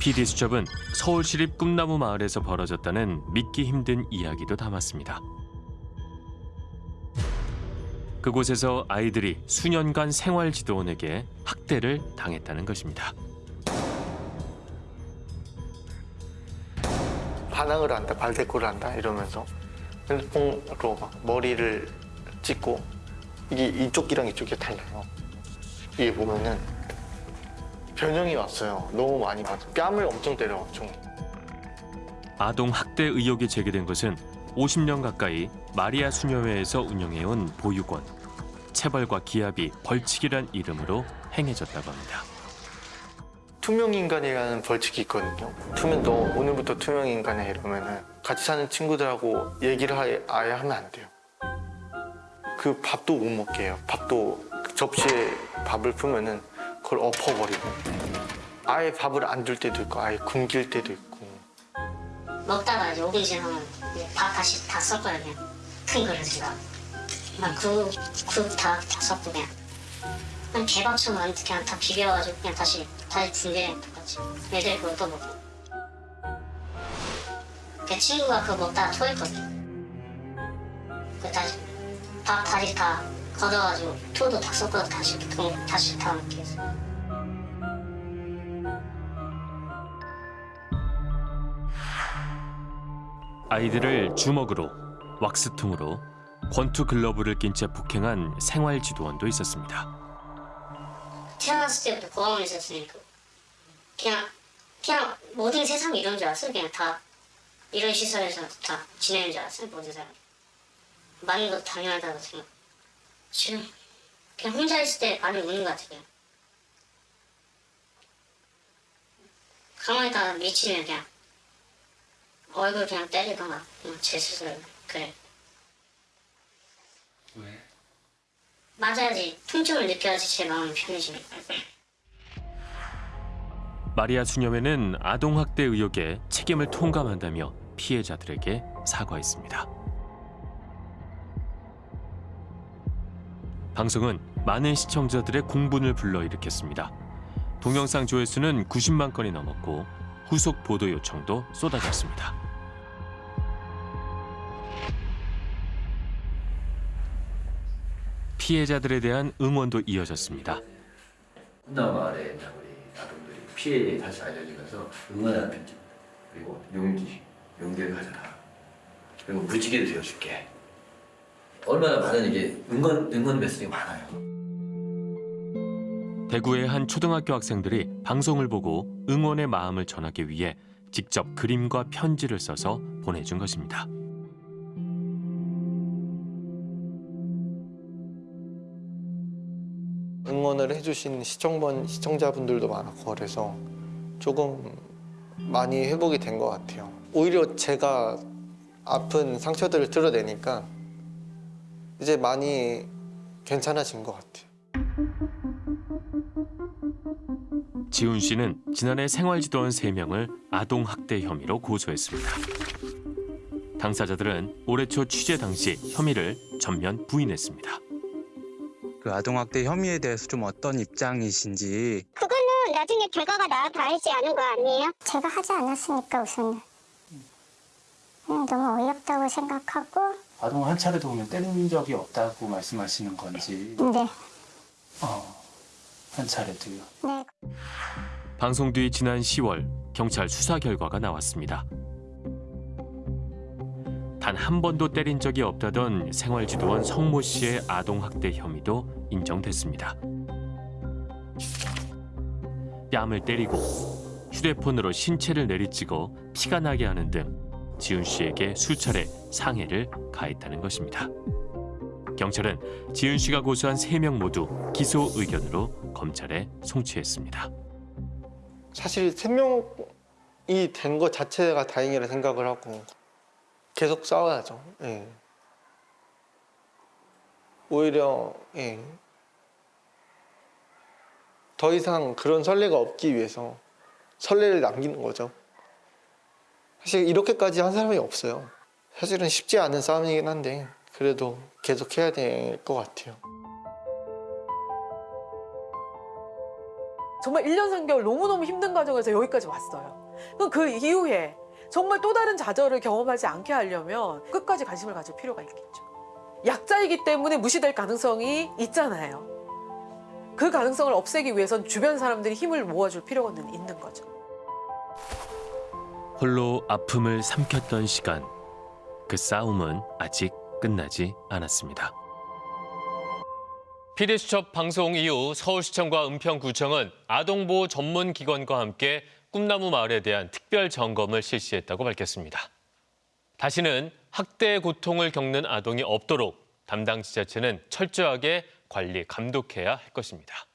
PD 수첩은 서울시립 꿈나무 마을에서 벌어졌다는 믿기 힘든 이야기도 담았습니다. 그곳에서 아이들이 수년간 생활지도원에게 학대를 당했다는 것입니다. 반항을 한다, 발대꾸를 한다 이러면서 핸드폰으로 막 머리를 찍고 이게 이쪽이랑 이쪽이 달라요. 이게 보면은 변형이 왔어요. 너무 많이 와서 뺨을 엄청 때려 엄청. 아동 학대 의혹이 제기된 것은 50년 가까이 마리아 수녀회에서 운영해온 보육원. 체벌과 기합이 벌칙이란 이름으로 행해졌다고 합니다. 투명 인간이라는 벌칙이 있거든요. 투명 너 오늘부터 투명 인간이야 이러면은 같이 사는 친구들하고 얘기를 아예, 아예 하면 안 돼요. 그 밥도 못 먹게 해요. 밥도 접시에 밥을 풀면은 그걸 엎어버리고. 아예 밥을 안 줄 때도 있고 아예 굶길 때도 있고. 먹다가 이제 5분 지나면 이제 밥 다시 다 그냥 큰 그릇에다 그냥 국국다 다 섞고 그냥 개밥처럼 그냥 다 비벼가지고 그냥 다시 다시 준비해 똑같이. 애들 그거 또 먹고. 그 친구가 그거 먹다가 토했거든 그 다시 밥 다시 다 걷어가지고 토도 다 섞어서 다시 동, 다시 다 먹게 했어 아이들을 주먹으로, 왁스통으로, 권투 글러브를 낀 채 폭행한 생활 지도원도 있었습니다. 태어났을 때부터 고아원에 있었으니까 그냥 그냥 모든 세상이 이런 줄 알았어 그냥 다 이런 시설에서 다 지내는 줄 알았어 모든 사람이. 많은 것도 당연하다고 생각 지금 그냥 혼자 있을 때 많이 우는 것 같아 그냥 가만히 있다가 미치면 그냥 얼굴 그냥 때리거나 그냥 제 스스로 그래 왜? 맞아야지 통증을 느껴야지 제 마음이 편해지니까 마리아 수녀회는 아동 학대 의혹에 책임을 통감한다며 피해자들에게 사과했습니다. 방송은 많은 시청자들의 공분을 불러일으켰습니다. 동영상 조회수는 90만 건이 넘었고 후속 보도 요청도 쏟아졌습니다. 피해자들에 대한 응원도 이어졌습니다. 꿈나무 마을에 있는 우리 아동들이 피해에 다시 알려지면서 응원하는 편지 그리고 용기 용기를 가져라 그리고 무지개도 되어줄게 얼마나 많은 이게 응원 응원 메시지가 많아요. 대구의 한 초등학교 학생들이 방송을 보고 응원의 마음을 전하기 위해 직접 그림과 편지를 써서 보내준 것입니다. 응원을 해주신 시청번 시청자분들도 많았고 그래서 조금 많이 회복이 된 것 같아요. 오히려 제가 아픈 상처들을 드러내니까 이제 많이 괜찮아진 것 같아요. 지훈 씨는 지난해 생활지도원 3명을 아동 학대 혐의로 고소했습니다. 당사자들은 올해 초 취재 당시 혐의를 전면 부인했습니다. 그 아동학대 혐의에 대해서 좀 어떤 입장이신지 그거는 나중에 결과가 나와도 알지 않은 거 아니에요? 제가 하지 않았으니까 우선은 그냥 너무 어이없다고 생각하고 아동 한 차례도 보면 때린 적이 없다고 말씀하시는 건지 네, 어, 한 차례도요. 네. 방송 뒤 지난 10월 경찰 수사 결과가 나왔습니다. 단 한 번도 때린 적이 없다던 생활지도원 성모 씨의 아동 학대 혐의도 인정됐습니다. 뺨을 때리고 휴대폰으로 신체를 내리찍어 피가 나게 하는 등 지훈 씨에게 수차례 상해를 가했다는 것입니다. 경찰은 지훈 씨가 고소한 세 명 모두 기소 의견으로 검찰에 송치했습니다. 사실 세 명이 된 것 자체가 다행이라 생각을 하고 계속 싸워야죠. 예. 오히려 예. 더 이상 그런 선례가 없기 위해서 선례를 남기는 거죠. 사실 이렇게까지 한 사람이 없어요. 사실은 쉽지 않은 싸움이긴 한데 그래도 계속 해야 될 것 같아요. 정말 1년 3개월 너무너무 힘든 과정에서 여기까지 왔어요. 그럼 그 이후에 정말 또 다른 좌절을 경험하지 않게 하려면 끝까지 관심을 가질 필요가 있겠죠. 약자이기 때문에 무시될 가능성이 있잖아요. 그 가능성을 없애기 위해선 주변 사람들이 힘을 모아줄 필요는 있는 거죠. 홀로 아픔을 삼켰던 시간. 그 싸움은 아직 끝나지 않았습니다. 피디수첩 방송 이후 서울시청과 은평구청은 아동보호 전문기관과 함께 꿈나무 마을에 대한 특별 점검을 실시했다고 밝혔습니다. 다시는 학대의 고통을 겪는 아동이 없도록 담당 지자체는 철저하게 관리 감독해야 할 것입니다.